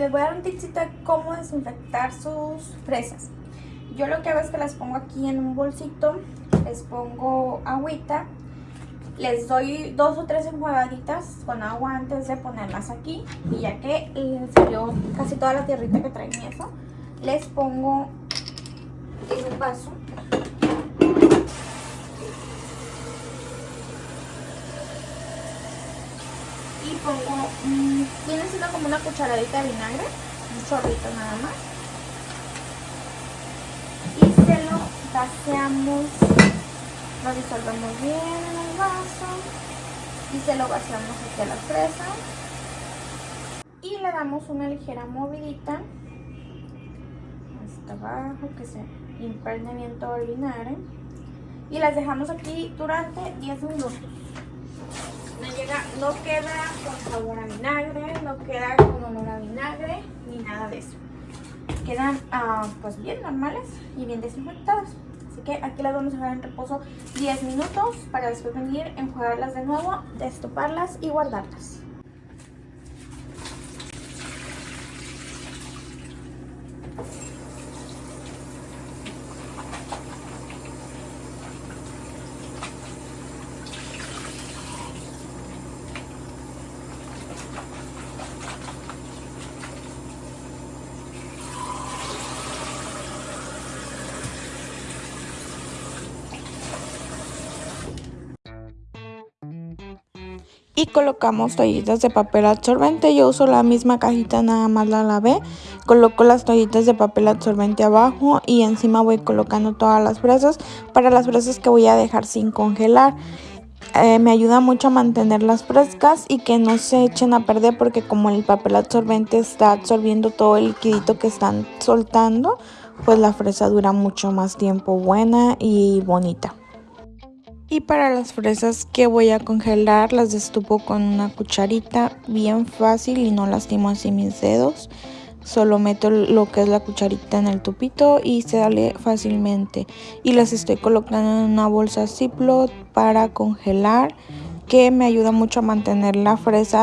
les voy a dar un tipsito de cómo desinfectar sus fresas. Yo lo que hago es que las pongo aquí en un bolsito, les pongo agüita, les doy dos o tres enjuagaditas con agua antes de ponerlas aquí. Y ya que eh, salió casi toda la tierrita que traen y eso, les pongo en un vaso y pongo, mmm, viene siendo como una cucharadita de vinagre, un chorrito nada más. Y se lo vaciamos, lo disolvemos bien en el vaso y se lo vaciamos aquí a la fresa. Y le damos una ligera movidita hasta abajo, que se impregne bien todo el vinagre. Y las dejamos aquí durante 10 minutos no queda con sabor a vinagre, no queda con olor a vinagre, ni nada de eso. Quedan ah, pues bien normales y bien desinfectadas. Así que aquí las vamos a dejar en reposo 10 minutos para después venir, enjuagarlas de nuevo, destoparlas y guardarlas. Y colocamos toallitas de papel absorbente. Yo uso la misma cajita, nada más la lavé. Coloco las toallitas de papel absorbente abajo y encima voy colocando todas las fresas para las fresas que voy a dejar sin congelar. Eh, me ayuda mucho a mantenerlas frescas y que no se echen a perder porque como el papel absorbente está absorbiendo todo el liquidito que están soltando, pues la fresa dura mucho más tiempo buena y bonita. Y para las fresas que voy a congelar las destupo con una cucharita bien fácil y no lastimo así mis dedos. Solo meto lo que es la cucharita en el tupito y se sale fácilmente. Y las estoy colocando en una bolsa Ziploc para congelar que me ayuda mucho a mantener la fresa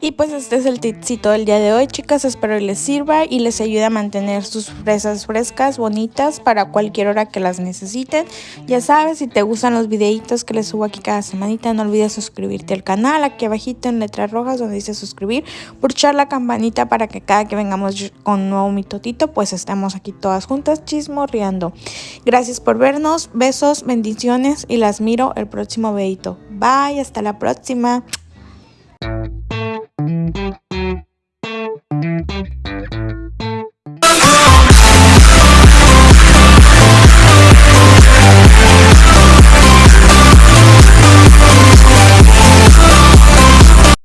y pues este es el tipcito del día de hoy, chicas. Espero les sirva y les ayude a mantener sus fresas frescas, bonitas, para cualquier hora que las necesiten. Ya sabes, si te gustan los videitos que les subo aquí cada semanita, no olvides suscribirte al canal. Aquí abajito en letras rojas donde dice suscribir, pulsar la campanita para que cada que vengamos con un nuevo mitotito, pues estemos aquí todas juntas chismorreando. Gracias por vernos, besos, bendiciones y las miro el próximo videito. Bye, hasta la próxima. Thank you.